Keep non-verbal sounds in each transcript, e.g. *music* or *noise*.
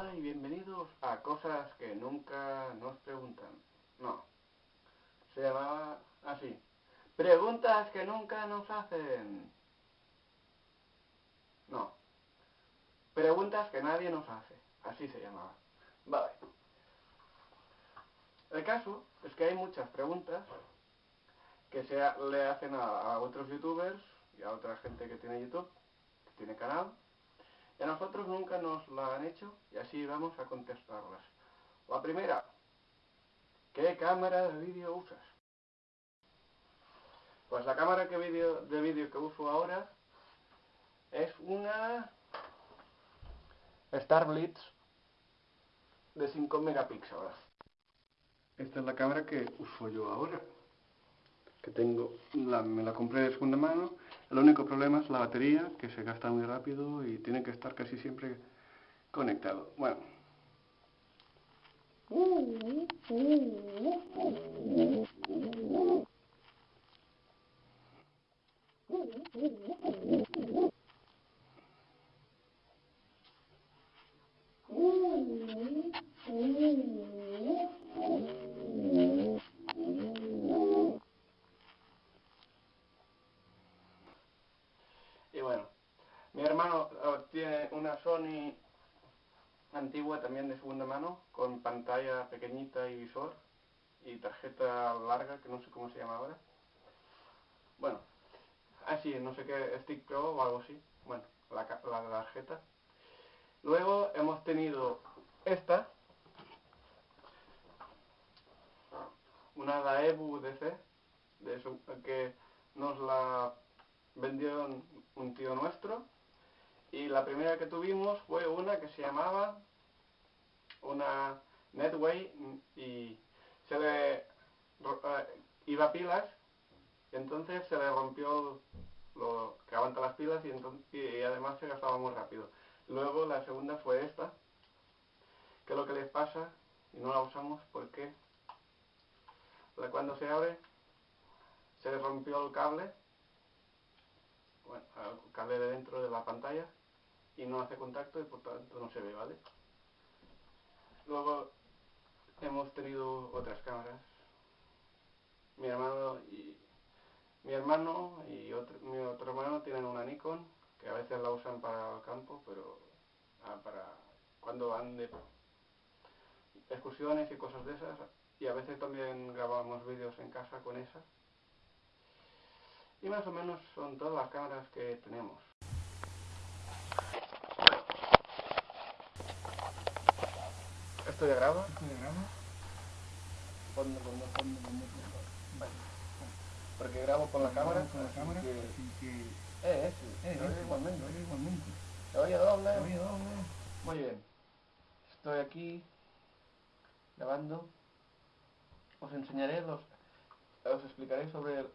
Y bienvenidos a cosas que nunca nos preguntan. No, se llamaba así. Preguntas que nunca nos hacen. No, preguntas que nadie nos hace. Así se llamaba. Vale. El caso es que hay muchas preguntas que se le hacen a, a otros youtubers y a otra gente que tiene YouTube, que tiene canal, y a nosotros nunca nos la han hecho y así vamos a contestarlas. La primera, ¿qué cámara de vídeo usas? Pues la cámara que video, de vídeo que uso ahora es una Star Blitz de 5 megapíxeles. Esta es la cámara que uso yo ahora. Que tengo, me la compré de segunda mano el único problema es la batería, que se gasta muy rápido y tiene que estar casi siempre conectado. Bueno. Eh, una Sony antigua también de segunda mano, con pantalla pequeñita y visor, y tarjeta larga, que no sé cómo se llama ahora. Bueno, así, no sé qué, Stick Pro o algo así. Bueno, la, la tarjeta. Luego hemos tenido esta, una Daewoo DC, de que nos la vendió un tío nuestro y la primera que tuvimos fue una que se llamaba una Netway y se le eh, iba a pilas y entonces se le rompió lo que aguanta las pilas y, entonces, y además se gastaba muy rápido. Luego la segunda fue esta, que es lo que les pasa y no la usamos porque cuando se abre se le rompió el cable, bueno, el cable de dentro de la pantalla y no hace contacto y por tanto no se ve, ¿vale? Luego hemos tenido otras cámaras. Mi hermano y mi hermano y otro, mi otro hermano tienen una Nikon que a veces la usan para el campo, pero ah, para cuando van de excursiones y cosas de esas. Y a veces también grabamos vídeos en casa con esa. Y más o menos son todas las cámaras que tenemos. ¿Esto ya graba? ¿Esto ya graba? Fondo, fondo, fondo, fondo, Vale. Porque grabo con la cámara. Con la cámara, que... así que... Eh, ese. Eh, se oye ese. igualmente. Oye igualmente. Se oye doble. Se oye doble. Muy bien. Estoy aquí grabando. Os enseñaré los... Os explicaré sobre...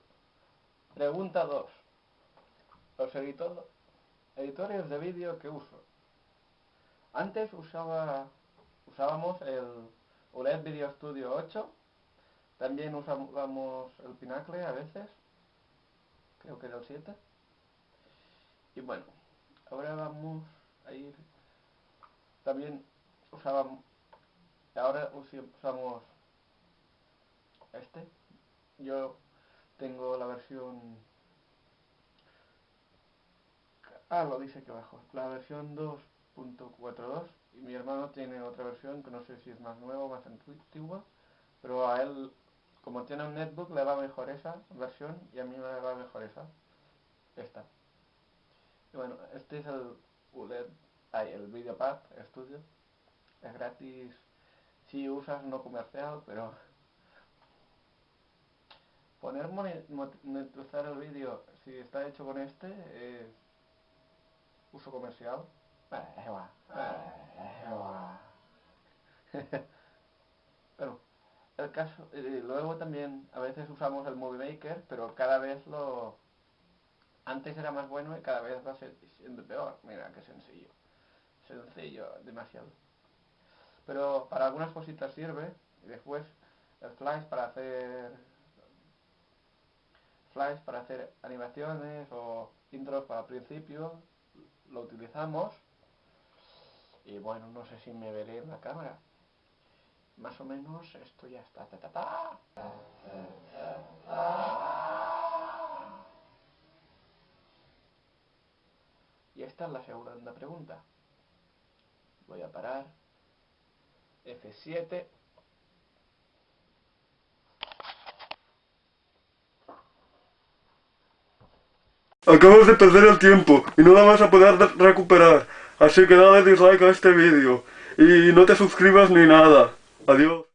Pregunta 2. Los editor, editores de vídeo que uso. Antes usaba usábamos el OLED Video Studio 8, también usábamos el Pinacle a veces, creo que era el 7, y bueno, ahora vamos a ir, también usábamos, ahora usamos este, yo tengo la versión, ah, lo dice aquí abajo, la versión 2.42 y mi hermano tiene otra versión que no sé si es más nueva o más antigua, pero a él, como tiene un netbook, le va mejor esa versión y a mí me va mejor esa, esta. Y bueno, este es el ULED, ay, el VideoPad Studio, es gratis. Si usas no comercial, pero poner monetizar el vídeo si está hecho con este es uso comercial *laughs* pero el caso, eh, luego también a veces usamos el Movie Maker, pero cada vez lo... Antes era más bueno y cada vez va siendo peor. Mira, qué sencillo. Sencillo, demasiado. Pero para algunas cositas sirve. Y después el Flash para hacer... Flash para hacer animaciones o intros para principio. Lo utilizamos Y bueno, no sé si me veré en la cámara. Más o menos esto ya está. Ta. Y esta es la segunda pregunta. Voy a parar. F7. Acabas de perder el tiempo y no la vas a poder de- recuperar. Así que dale dislike a este vídeo y no te suscribas ni nada. Adiós.